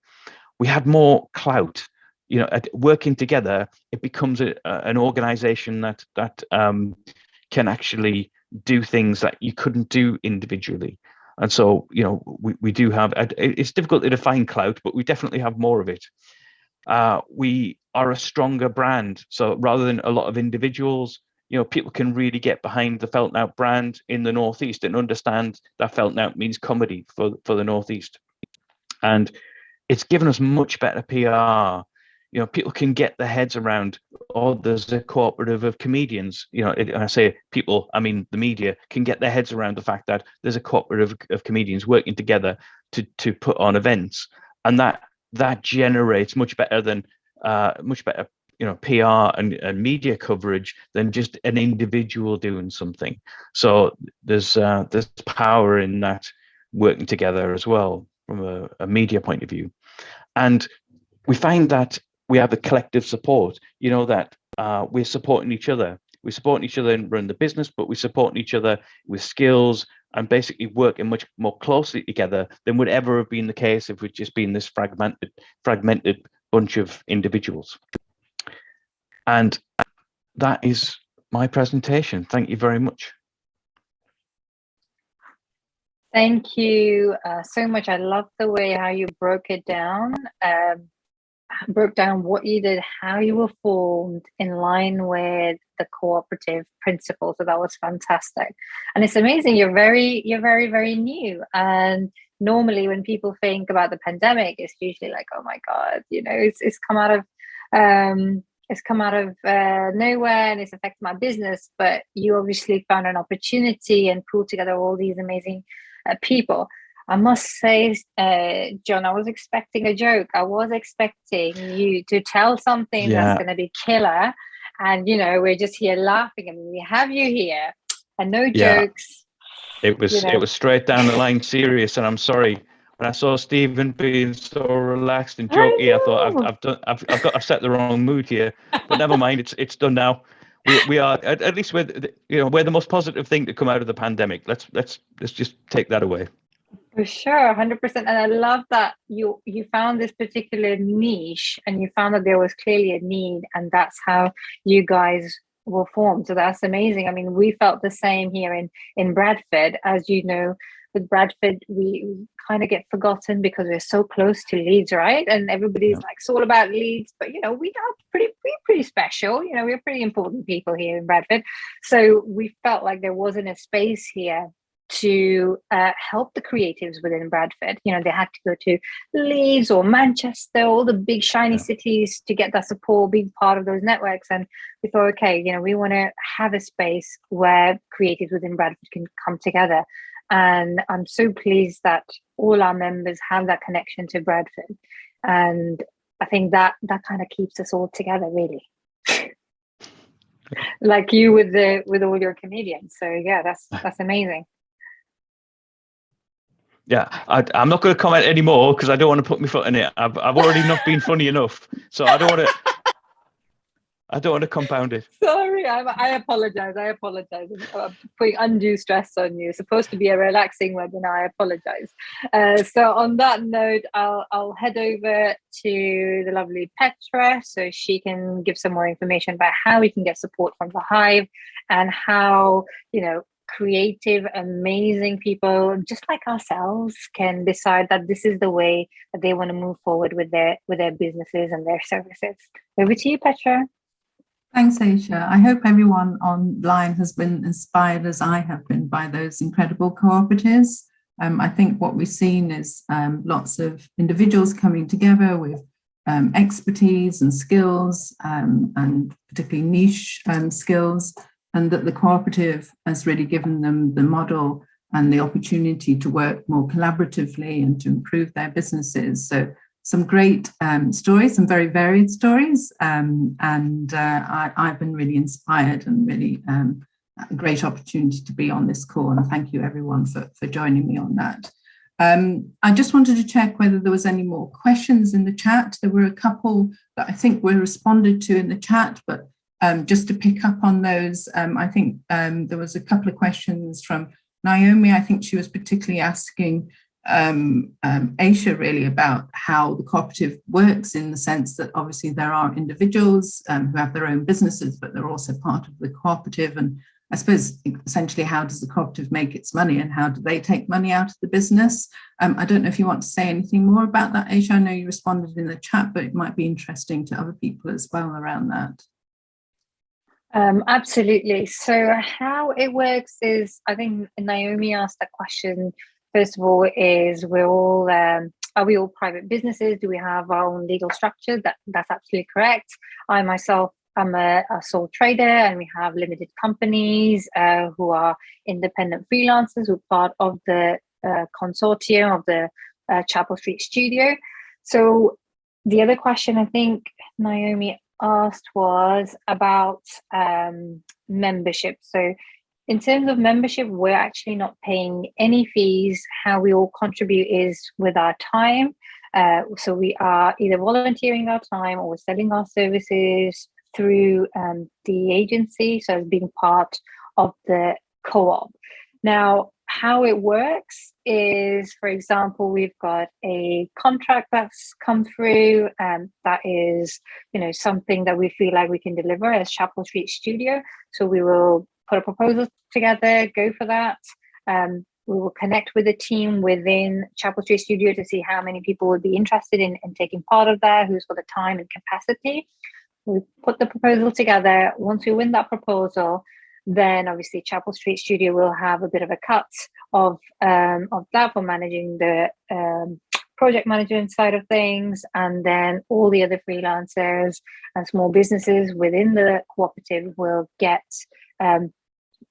We had more clout. You know, working together, it becomes a, an organization that that um, can actually do things that you couldn't do individually. And so, you know, we, we do have, it's difficult to define clout, but we definitely have more of it. Uh, we are a stronger brand. So rather than a lot of individuals, you know, people can really get behind the Felt Nowt brand in the Northeast and understand that Felt Nowt means comedy for, for the Northeast. And it's given us much better PR. you know people can get their heads around oh there's a cooperative of comedians you know it, and i say people i mean the media can get their heads around the fact that there's a cooperative of comedians working together to to put on events and that that generates much better than uh much better you know pr and, and media coverage than just an individual doing something so there's uh there's power in that working together as well from a, a media point of view and we find that we have a collective support, you know, that uh, we're supporting each other. We're supporting each other and run the business, but we're supporting each other with skills and basically working much more closely together than would ever have been the case if we'd just been this fragmented, fragmented bunch of individuals. And that is my presentation. Thank you very much. Thank you uh, so much. I love the way how you broke it down. Um, broke down what you did, how you were formed in line with the cooperative principle. So that was fantastic. And it's amazing. You're very, you're very, very new. And normally when people think about the pandemic, it's usually like, oh my God, you know, it's, it's come out of, um, it's come out of uh, nowhere and it's affected my business. But you obviously found an opportunity and pulled together all these amazing uh, people. I must say, uh, John, I was expecting a joke. I was expecting you to tell something yeah. that's going to be killer. And, you know, we're just here laughing and we have you here and no yeah. jokes. It was, you know. it was straight down the line serious. And I'm sorry, when I saw Stephen being so relaxed and jokey, I, I thought I've, I've done, I've, I've got, I've set the wrong mood here, but never mind. It's, it's done now. We, we are at, at least we're, you know, we're the most positive thing to come out of the pandemic. Let's, let's, let's just take that away. For sure, 100%. And I love that you you found this particular niche and you found that there was clearly a need and that's how you guys were formed. So that's amazing. I mean, we felt the same here in, in Bradford. As you know, with Bradford, we, we kind of get forgotten because we're so close to Leeds, right? And everybody's yeah. like, it's all about Leeds. But, you know, we are pretty, pretty, pretty special. You know, we're pretty important people here in Bradford. So we felt like there wasn't a space here to uh, help the creatives within Bradford. You know, they had to go to Leeds or Manchester, all the big shiny yeah. cities to get that support, being part of those networks. And we thought, okay, you know, we want to have a space where creatives within Bradford can come together. And I'm so pleased that all our members have that connection to Bradford. And I think that that kind of keeps us all together, really. (laughs) like you with the with all your comedians. So yeah, that's (laughs) that's amazing yeah, I, am not going to comment anymore because I don't want to put my foot in it. I've, I've already not been funny enough, so I don't want to. (laughs) I don't want to compound it. Sorry, I, I apologize. I apologize. I'm putting undue stress on you. It's supposed to be a relaxing webinar. I apologize. Uh, so on that note, I'll I'll head over to the lovely Petra so she can give some more information about how we can get support from the Hive and how you know creative, amazing people, just like ourselves, can decide that this is the way that they want to move forward with their with their businesses and their services. Over to you, Petra. Thanks, Aisha. I hope everyone online has been inspired as I have been by those incredible cooperatives. Um, I think what we've seen is um, lots of individuals coming together with um, expertise and skills um, and particularly niche um, skills and that the cooperative has really given them the model and the opportunity to work more collaboratively and to improve their businesses. So some great um, stories, some very varied stories, um, and uh, I, have been really inspired and really um, a great opportunity to be on this call. And thank you everyone for, for joining me on that. Um, I just wanted to check whether there was any more questions in the chat. There were a couple that I think were responded to in the chat, but um, just to pick up on those, um, I think there was a couple of questions from Naomi. I think she was particularly asking um, um, Aisha really about how the cooperative works in the sense that obviously there are individuals um, who have their own businesses, but they're also part of the cooperative. And I suppose essentially how does the cooperative make its money and how do they take money out of the business? I don't know if you want to say anything more about that, Aisha. I know you responded in the chat, but it might be interesting to other people as well around that. Um, absolutely. So how it works is, I think Naomi asked that question, first of all, is we're all um, are we all private businesses? Do we have our own legal structure? That that's absolutely correct. I myself am a, a sole trader, and we have limited companies uh, who are independent freelancers who are part of the uh, consortium of the uh, Chapel Street Studio. So the other question I think Naomi asked was about um, membership. So in terms of membership, we're actually not paying any fees. How we all contribute is with our time. Uh, so we are either volunteering our time or selling our services through um, the agency, so as being part of the co-op. Now, how it works is, for example, we've got a contract that's come through and that is, you know, something that we feel like we can deliver as Chapel Street Studio. So we will put a proposal together, go for that. Um, we will connect with the team within Chapel Street Studio to see how many people would be interested in, in taking part of that, who's got the time and capacity. We put the proposal together. Once we win that proposal, then obviously Chapel Street Studio will have a bit of a cut of um, of that for managing the um, project management side of things, and then all the other freelancers and small businesses within the cooperative will get um,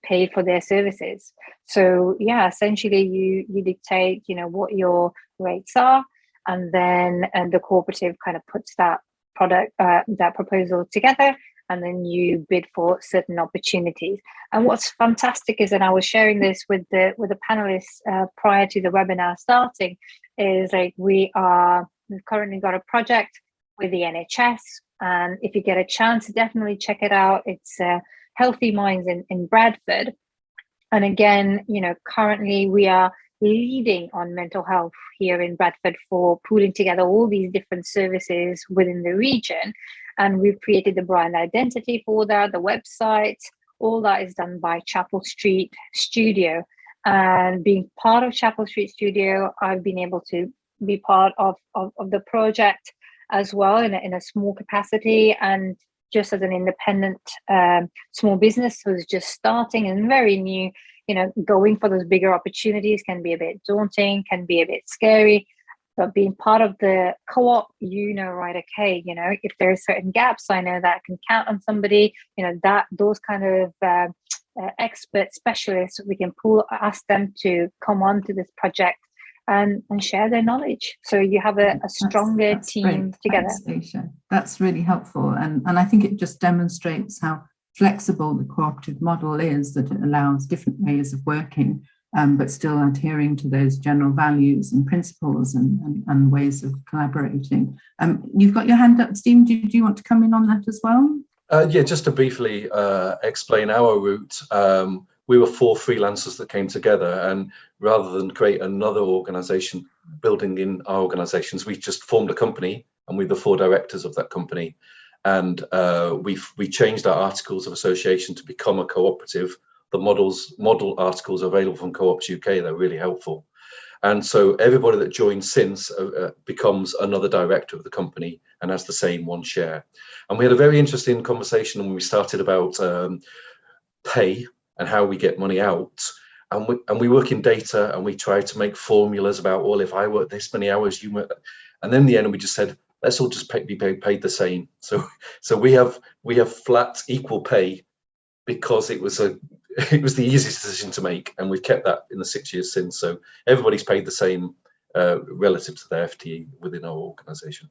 paid for their services. So yeah, essentially you you dictate you know what your rates are, and then and the cooperative kind of puts that product uh, that proposal together and then you bid for certain opportunities. And what's fantastic is, and I was sharing this with the with the panelists uh, prior to the webinar starting, is like we are we've currently got a project with the NHS, and if you get a chance, definitely check it out. It's uh, Healthy Minds in in Bradford, and again, you know, currently we are leading on mental health here in Bradford for pooling together all these different services within the region. And we've created the brand identity for that, the website, all that is done by Chapel Street Studio. And being part of Chapel Street Studio, I've been able to be part of, of, of the project as well in a, in a small capacity and just as an independent um, small business who's just starting and very new you know, going for those bigger opportunities can be a bit daunting, can be a bit scary. But being part of the co-op, you know, right, okay, you know, if there are certain gaps, I know that I can count on somebody, you know, that those kind of uh, uh, expert specialists, we can pull, ask them to come on to this project and, and share their knowledge. So you have a, a stronger that's, that's team great. together. Thanks, That's really helpful. And, and I think it just demonstrates how flexible the cooperative model is that it allows different ways of working, um, but still adhering to those general values and principles and, and, and ways of collaborating. Um, you've got your hand up, Stephen. Do, do, you want to come in on that as well? Uh, yeah, just to briefly uh, explain our route, um, we were four freelancers that came together and rather than create another organization building in our organizations, we just formed a company and we're the four directors of that company and uh, we we changed our articles of association to become a cooperative. The models model articles are available from Co-ops UK. They're really helpful, and so everybody that joins since uh, uh, becomes another director of the company and has the same one share. And we had a very interesting conversation when we started about um, pay and how we get money out. And we, and we work in data and we try to make formulas about, well, if I work this many hours, you work, and then in the end we just said, let's all just pay, be paid, paid the same. (laughs) So so we have we have flat equal pay because it was a (laughs) it was the easiest decision to make, and we've kept that in the six years since. So everybody's paid the same uh, relative to their FTE within our organisation.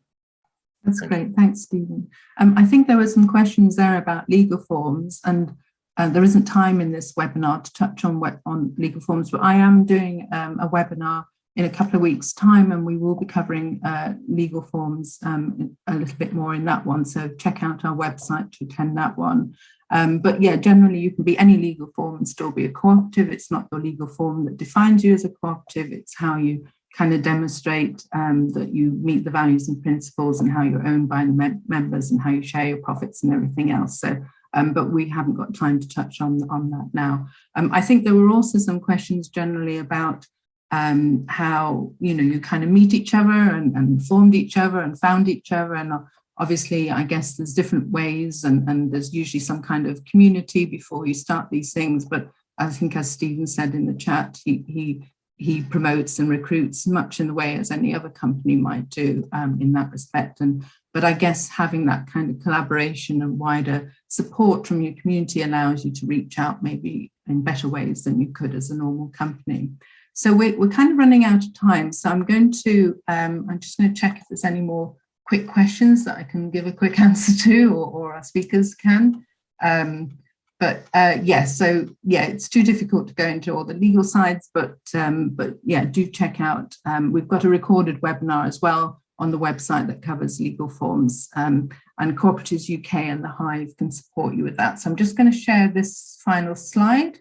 That's Thank great. You. Thanks, Stephen. Um, I think there were some questions there about legal forms, and uh, there isn't time in this webinar to touch on on legal forms, but I am doing um, a webinar in a couple of weeks time and we will be covering uh, legal forms um, a little bit more in that one. So check out our website to attend that one. Um, but yeah generally you can be any legal form and still be a cooperative. It's not your legal form that defines you as a cooperative. It's how you kind of demonstrate um, that you meet the values and principles and how you're owned by the mem members and how you share your profits and everything else. So um, but we haven't got time to touch on on that now. Um, I think there were also some questions generally about um, how you know you kind of meet each other and, and formed each other and found each other. And obviously I guess there's different ways and, and there's usually some kind of community before you start these things. But I think as Stephen said in the chat he, he he promotes and recruits much in the way as any other company might do um, in that respect. And but I guess having that kind of collaboration and wider support from your community allows you to reach out maybe in better ways than you could as a normal company. So we're, we're kind of running out of time. So I'm going to, um, I'm just going to check if there's any more quick questions that I can give a quick (laughs) answer to or, or our speakers can. Um, but uh, yes, so yeah, it's too difficult to go into all the legal sides, but um, but yeah, do check out. Um, we've got a recorded webinar as well on the website that covers legal forms um, and Cooperatives UK and the Hive can support you with that. So I'm just going to share this final slide.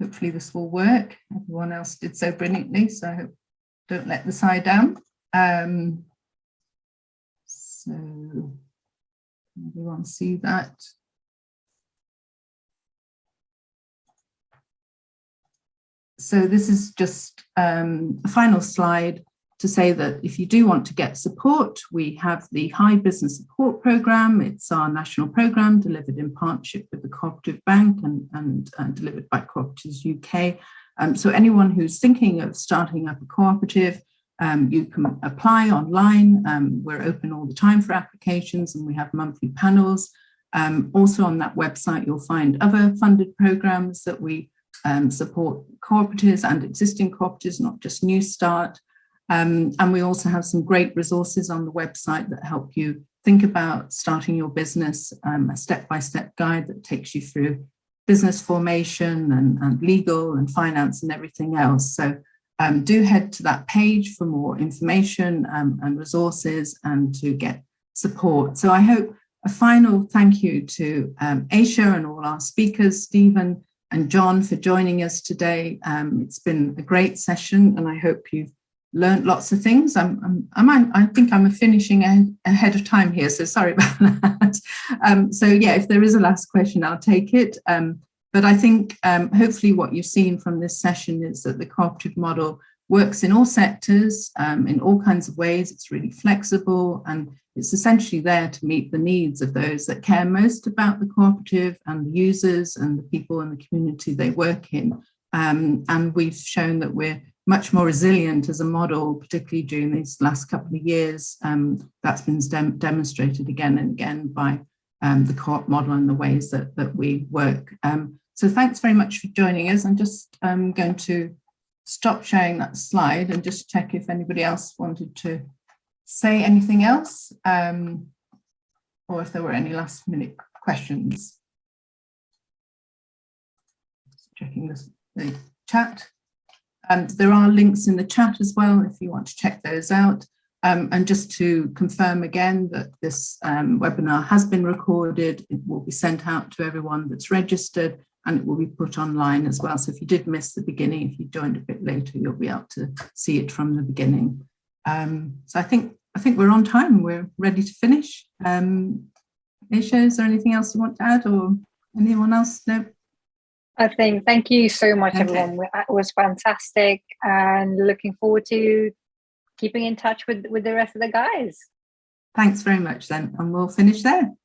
Hopefully this will work. Everyone else did so brilliantly, so I hope don't let the side down. Um, so everyone see that? So this is just um, a final slide to say that if you do want to get support, we have the Hive Business Support Programme. It's our national programme delivered in partnership with the Cooperative Bank and, and delivered by Cooperatives UK. Um, so anyone who's thinking of starting up a cooperative, um, you can apply online. Um, we're open all the time for applications and we have monthly panels. Um, also on that website, you'll find other funded programs that we um, support cooperatives and existing cooperatives, not just New Start. Um, and we also have some great resources on the website that help you think about starting your business, um, a step-by-step -step guide that takes you through business formation and, and legal and finance and everything else. So um, do head to that page for more information um, and resources and to get support. So I hope a final thank you to um, Aisha and all our speakers, Stephen, and John for joining us today. Um, it's been a great session and I hope you've learned lots of things. I'm, I'm, I'm i think I'm finishing ahead of time here, so sorry (laughs) about that. Um, so yeah, if there is a last question, I'll take it. Um, but I think um, hopefully what you've seen from this session is that the cooperative model works in all sectors, um, in all kinds of ways. It's really flexible and it's essentially there to meet the needs of those that care most about the cooperative and the users and the people in the community they work in. Um, and we've shown that we're much more resilient as a model, particularly during these last couple of years. Um, that's been dem demonstrated again and again by um, the co-op model and the ways that, that we work. Um, so thanks very much for joining us. I'm just um, going to stop sharing that slide and just check if anybody else wanted to say anything else um, or if there were any last minute questions. Just checking this, the chat. And there are links in the chat as well if you want to check those out. Um, and just to confirm again that this um, webinar has been recorded, it will be sent out to everyone that's registered and it will be put online as well. So if you did miss the beginning, if you joined a bit later, you'll be able to see it from the beginning. Um, so I think I think we're on time. We're ready to finish. Um, Aisha, is there anything else you want to add or anyone else? No. I think thank you so much, okay. everyone. It was fantastic and looking forward to keeping in touch with, with the rest of the guys. Thanks very much then, and we'll finish there.